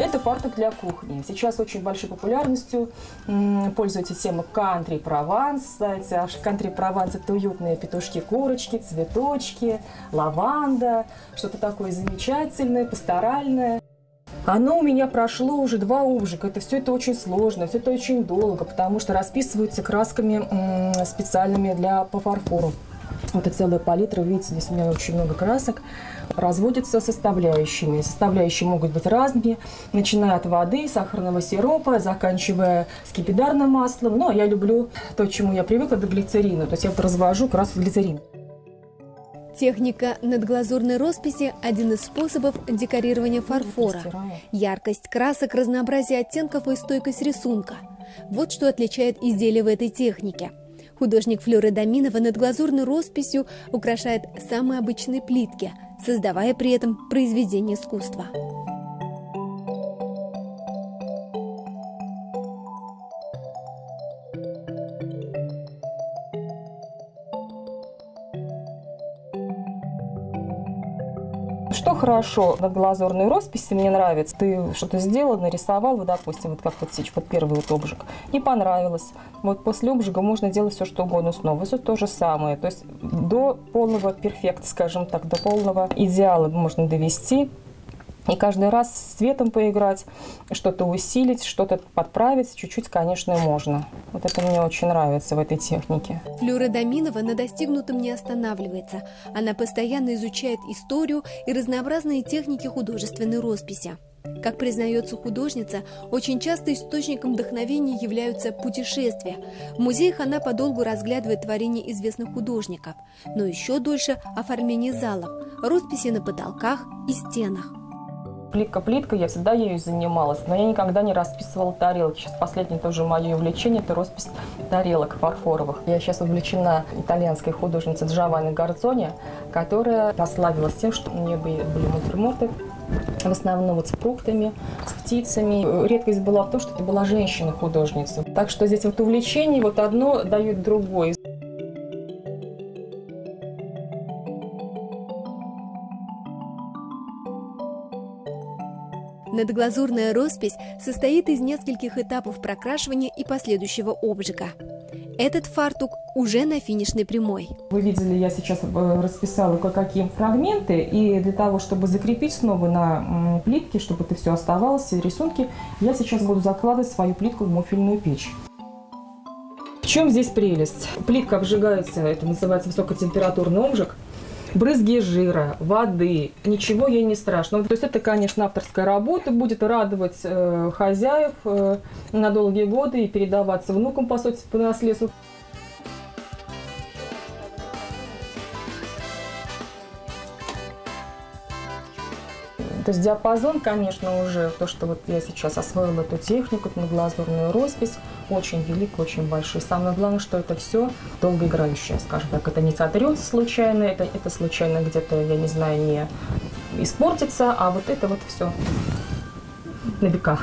Это фартук для кухни. Сейчас очень большой популярностью пользуется тема кантри прованс. Кантри прованс это уютные петушки-курочки, цветочки, лаванда, что-то такое замечательное, пасторальное. Оно у меня прошло уже два обжига. Это все это очень сложно, все это очень долго, потому что расписываются красками специальными для по фарфору. Это целая палитра, видите, здесь у меня очень много красок. Разводятся составляющими. Составляющие могут быть разными, начиная от воды, сахарного сиропа, заканчивая скипидарным маслом. Но я люблю то, чему я привыкла, до глицерина. То есть я вот развожу краску глицерин. Техника надглазурной росписи – один из способов декорирования фарфора. Яркость красок, разнообразие оттенков и стойкость рисунка – вот что отличает изделие в этой технике. Художник Флёра Доминова надглазурной росписью украшает самые обычные плитки, создавая при этом произведение искусства. Что хорошо на глазурной росписи, мне нравится, ты что-то сделал, нарисовал, вот, допустим, вот как вот сейчас, вот первый вот обжиг, не понравилось. Вот после обжига можно делать все, что угодно снова. Все то же самое. То есть до полного перфекта, скажем так, до полного идеала можно довести. И каждый раз с цветом поиграть, что-то усилить, что-то подправить, чуть-чуть, конечно, можно. Вот это мне очень нравится в этой технике. Флюра Доминова на достигнутом не останавливается. Она постоянно изучает историю и разнообразные техники художественной росписи. Как признается художница, очень часто источником вдохновения являются путешествия. В музеях она подолгу разглядывает творения известных художников, но еще дольше оформление залов, росписи на потолках и стенах плитка-плитка, я всегда ею занималась, но я никогда не расписывала тарелки. Сейчас последнее тоже мое увлечение – это роспись тарелок фарфоровых. Я сейчас увлечена итальянской художницей Джованни Гарцони, которая прославилась тем, что у нее были натюрморты в основном вот с фруктами, с птицами. Редкость была в том, что это была женщина-художница. Так что здесь вот увлечение вот одно дает другое. Надглазурная роспись состоит из нескольких этапов прокрашивания и последующего обжига. Этот фартук уже на финишной прямой. Вы видели, я сейчас э, расписала кое-какие фрагменты, и для того, чтобы закрепить снова на плитке, чтобы это все оставалось, рисунки, я сейчас буду закладывать свою плитку в муфельную печь. В чем здесь прелесть? Плитка обжигается, это называется высокотемпературный обжиг брызги жира, воды, ничего ей не страшно. То есть это, конечно, авторская работа, будет радовать э, хозяев э, на долгие годы и передаваться внукам, по сути, по наследству. То есть диапазон, конечно, уже то, что вот я сейчас освоила эту технику, эту глазурную роспись, очень велик, очень большой. Самое главное, что это все долгоиграющее, скажем так. Это не сотрется случайно, это, это случайно где-то, я не знаю, не испортится, а вот это вот все на века.